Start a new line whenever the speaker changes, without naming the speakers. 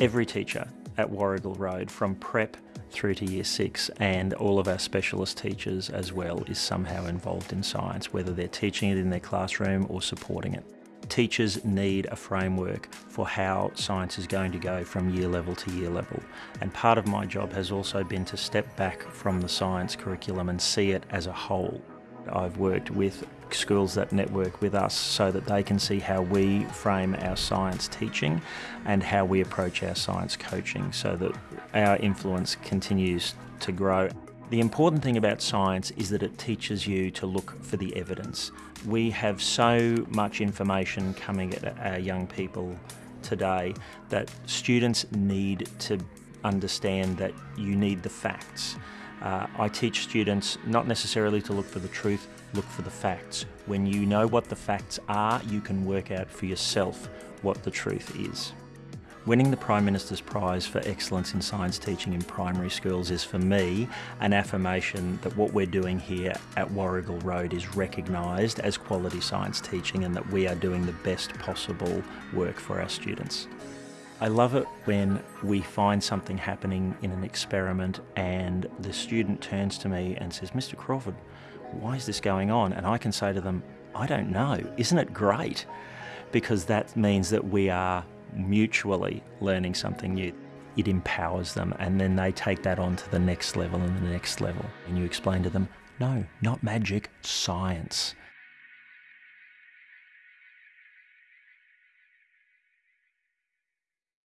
Every teacher at Warrigal Road, from prep through to year six, and all of our specialist teachers as well, is somehow involved in science, whether they're teaching it in their classroom or supporting it. Teachers need a framework for how science is going to go from year level to year level. And part of my job has also been to step back from the science curriculum and see it as a whole. I've worked with schools that network with us so that they can see how we frame our science teaching and how we approach our science coaching so that our influence continues to grow. The important thing about science is that it teaches you to look for the evidence. We have so much information coming at our young people today that students need to understand that you need the facts. Uh, I teach students not necessarily to look for the truth, look for the facts. When you know what the facts are, you can work out for yourself what the truth is. Winning the Prime Minister's Prize for Excellence in Science Teaching in Primary Schools is for me an affirmation that what we're doing here at Warrigal Road is recognised as quality science teaching and that we are doing the best possible work for our students. I love it when we find something happening in an experiment and the student turns to me and says, Mr Crawford, why is this going on? And I can say to them, I don't know. Isn't it great? Because that means that we are mutually learning something new. It empowers them and then they take that on to the next level and the next level. And you explain to them, no, not magic, science.